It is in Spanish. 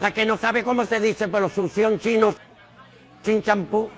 La que no sabe cómo se dice, pero succión chino sin champú.